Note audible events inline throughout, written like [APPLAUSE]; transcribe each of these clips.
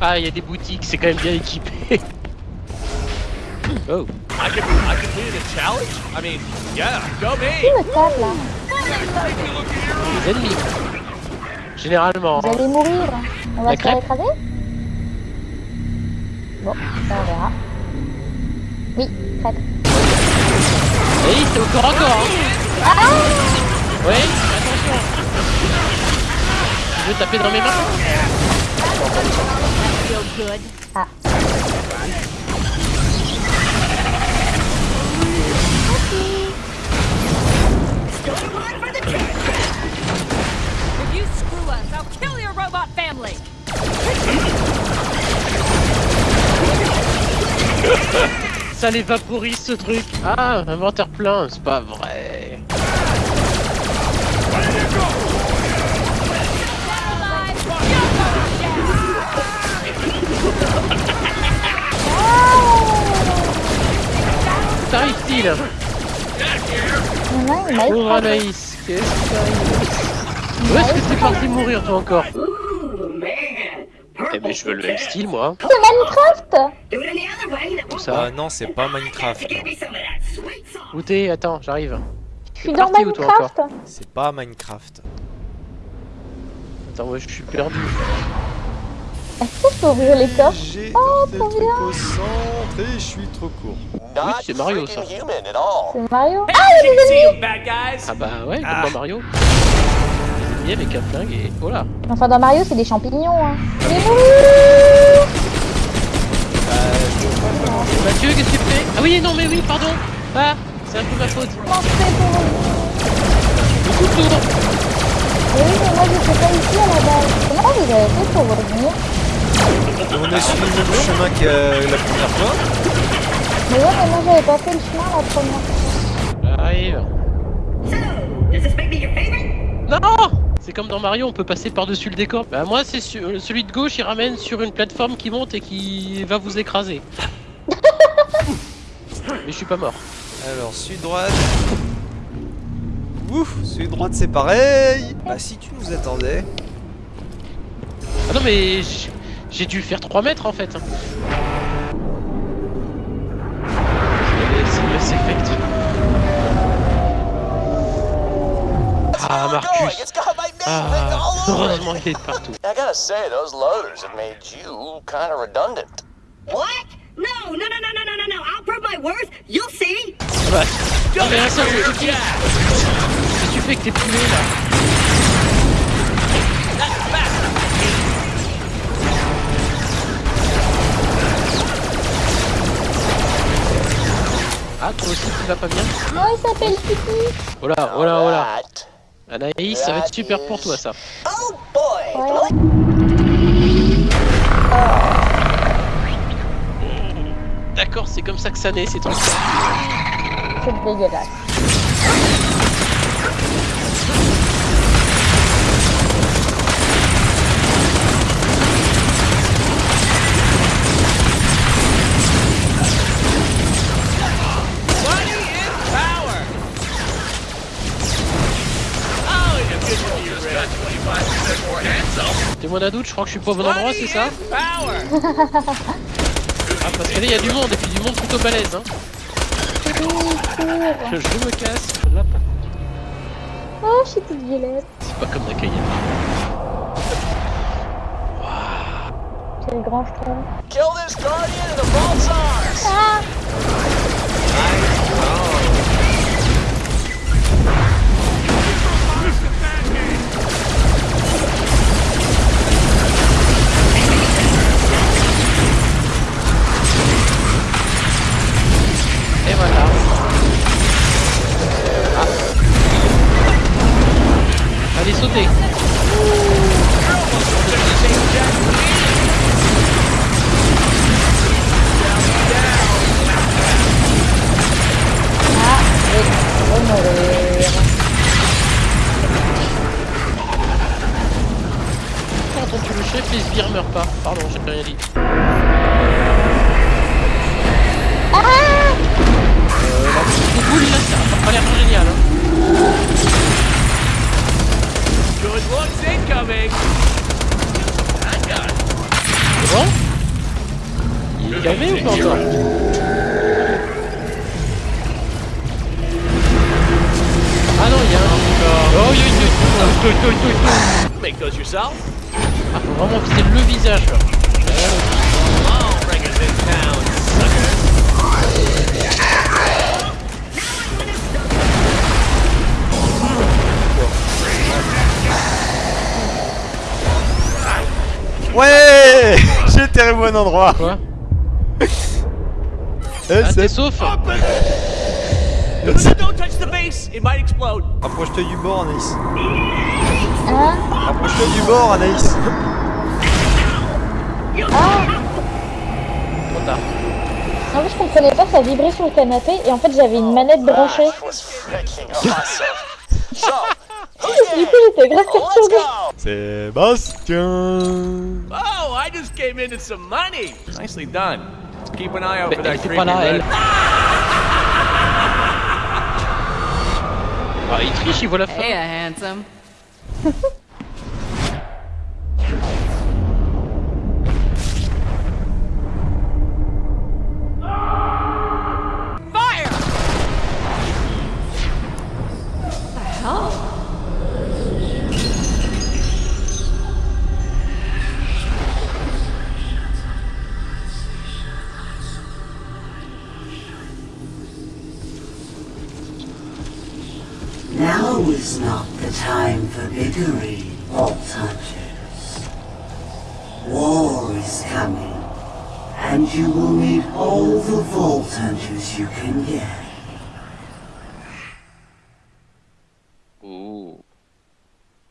Ah, il y a des boutiques, c'est quand même bien équipé. [LAUGHS] oh. I can I completed a challenge? I mean, yeah, go me! Les ennemis. Généralement. Vous allez mourir. On va La se faire écraser? Bon, ça on verra. Oui, crêpe. Oui, c'est au corps à corps. Hein. Ah Oui, attention. Tu veux taper dans mes mains. Ça les ce truc. Ah, inventaire plein, c'est pas vrai. Pauvre écrasé. Anaïs, qu'est-ce qui t'arrive Où est-ce que t'es parti mourir toi encore Eh ben je veux le même style moi. C'est Minecraft Tout ça. Ah non, c'est pas Minecraft. Où t'es Attends, j'arrive. Je suis dans Minecraft C'est pas Minecraft. Attends, moi je suis perdu. Est-ce que je peux ouvrir les coffres J'ai Oh, trop bien. au centre et je suis trop court. Oui, c'est Mario ça. C'est Mario bad guys! Ah bah ouais, comme Ah. dans Mario. Il avec un flingue et oh là. Enfin, dans Mario, c'est des champignons. Hein. Il est mort Mathieu, qu'est-ce que tu fais? Ah oui, non mais oui, pardon. Ah, c'est un peu ma faute. Comment je fais pour Le couteau. Mais oui, mais moi, j'étais pas ici à la base. Comment vous avez fait pour revenir? On a suivi le même chemin que euh, la première fois. Mais ouais, mais moi, j'avais pas fait le chemin la première. J'arrive. Non C'est comme dans Mario, on peut passer par-dessus le décor. Bah moi, c'est euh, celui de gauche, il ramène sur une plateforme qui monte et qui va vous écraser. [LAUGHS] Mais je suis pas mort. Alors, sud-droite. Ouf, sud-droite c'est pareil. Bah si tu nous attendais. Ah non mais j'ai dû faire 3 mètres en fait. Effect. Ah Marcus Ah Heureusement il est partout. [LAUGHS] I gotta say, those loaders have made you kind of redundant. What? No, no, no, no, no, no, no, no. I'll prove my worth. You'll see. Ah bah. Qu'est-ce que tu fais que t'es là? Ah toi aussi tu vas pas bien Non, il s'appelle Kiki. Oh là, oh là, oh là. Anaïs, ça va être super pour toi ça. Oh boy! Ouais. D'accord, c'est comme ça que ça naît ces trucs. C'est dégueulasse. Rich. Témoin d'un doute, je crois que je suis pas au bon endroit, c'est ça! Ah, parce que là, il y a du monde, et puis du monde plutôt balèze, hein. Je, je me casse. Là, Oh, je suis toute violette. c'est pas comme Nakaya. Quel grand schtroumpf. Kill this guardian and the vault's ours! Ah Je vais mourir. Quand on tue le chef, les sbires meurent pas. Pardon, j'ai rien dit. Ah Euh, la petite boule là, ça a pas l'air génial. Hein. Good looks incoming! C'est bon Il est calmé ou pas encore Ah non, il y a un... Oh, il y a une... Toi, toi, toi, toi. Make those yourself. Ah, faut vraiment viser le visage, là. Oh, bring us in town, endroit. Quoi [LAUGHS] Eh, Ah, t'es c'est... sauf No, no, don't touch the base. It might explode. Rapproche-toi du bord, Anaïs. Hein Rapproche-toi du bord, Anaïs. Trop tard. En fait, je comprenais pas, ça vibrait sur le canapé et en fait, j'avais une manette branchée. So, [LAUGHS] Du coup, j'étais grave perturbée. go. Sébastien. I just came into some money. Nicely done. Keep an eye out for that était creepy pas là, elle. red. Ah, il triche, il voit la fin. Hey, handsome. [LAUGHS] Now is not the time for bickering, Vault Hunters. War is coming, and you will need all the Vault Hunters you can get. Oh.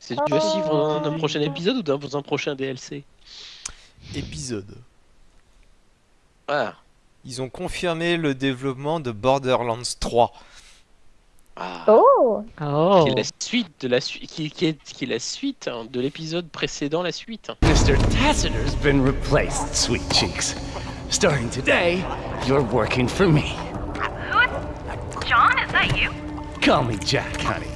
C'est dû à suivre d'un prochain épisode ou d'un un prochain DLC Épisode. Ah. Ils ont confirmé le développement de Borderlands 3. Ah. Oh Qui est la suite de la suite, qui, qui est, qui est la suite hein, de l'épisode précédent, la suite. Mr. Tassiter's been replaced, sweet cheeks. Starting today, you're working for me. John, is that you? Call me Jack, honey.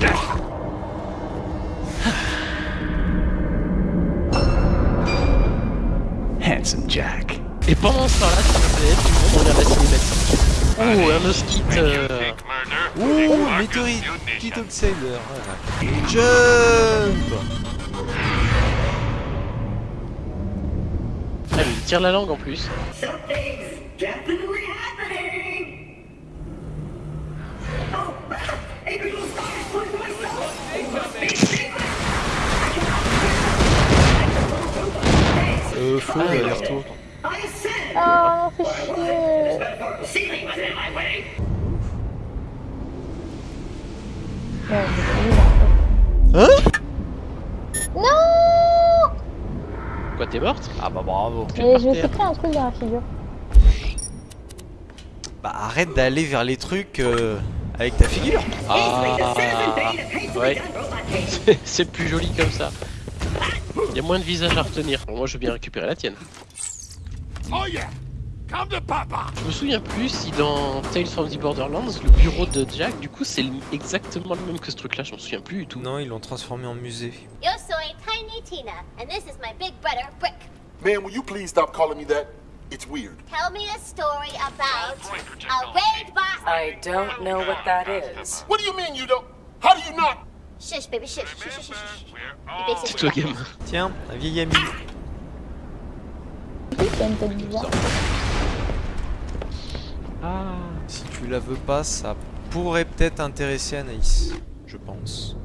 [SIGHS] Handsome Jack. Et pendant ce temps-là, ça être tout le monde regarde la cinématique. Oh, un mosquite. Euh... Ouh, météorite, petit outsider. voilà. Jump Ah, mais il tire la langue en plus. Something's definitely happening. T'es morte? Ah bah bravo. Mais je me suis pris un truc dans la figure. Bah arrête d'aller vers les trucs euh, avec ta figure. Ah, [LAUGHS] ouais. [LAUGHS] C'est- plus joli comme ça. Il y a moins de visages à retenir. Moi, je veux bien récupérer la tienne. Oh yeah. Je me souviens plus si dans Tales from the Borderlands, le bureau de Jack, du coup, c'est exactement le même que ce truc-là. Je m'en souviens plus du tout. Non, ils l'ont transformé en musée. Yo soy Tiny Tina, and this is my big brother, Brick. Man, will you please stop calling me that? It's weird. Tell me a story about a raid boss. I don't know what that is. What do you mean you don't? How do you not? Shush, baby, shush, shush, shush, shush, toi, game. Tiens, un vieil ami. Oui, c'est une tête bizarre. Ah. Si tu la veux pas, ça pourrait peut-être intéresser Anaïs. Je pense.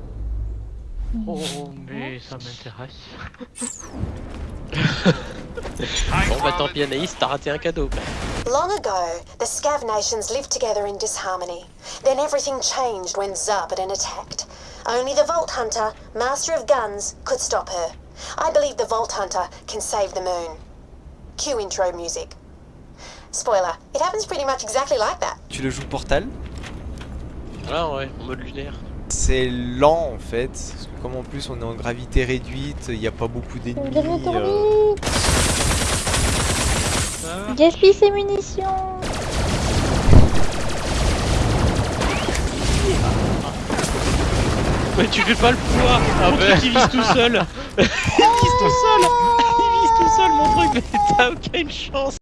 Oh, mais ça m'intéresse. [LAUGHS] bon, bah tant pis, Anaïs, t'as raté un cadeau. Long ago, the Scav nations lived together in disharmony. Then everything changed when Zarbaden attacked. Only the Vault Hunter, Master of Guns, could stop her. I believe the Vault Hunter can save the moon. Cue intro music. Spoiler, it happens pretty much exactly like that. Tu le joues Portal Ah ouais, en mode lunaire. C'est lent en fait, parce que comme en plus on est en gravité réduite, il n'y a pas beaucoup d'ennemis. euh, Gaspille ses munitions Mais tu fais pas le poids Un truc qui vise tout seul Il vise tout seul [LAUGHS] Il vise tout mon truc, mais t'as aucune chance.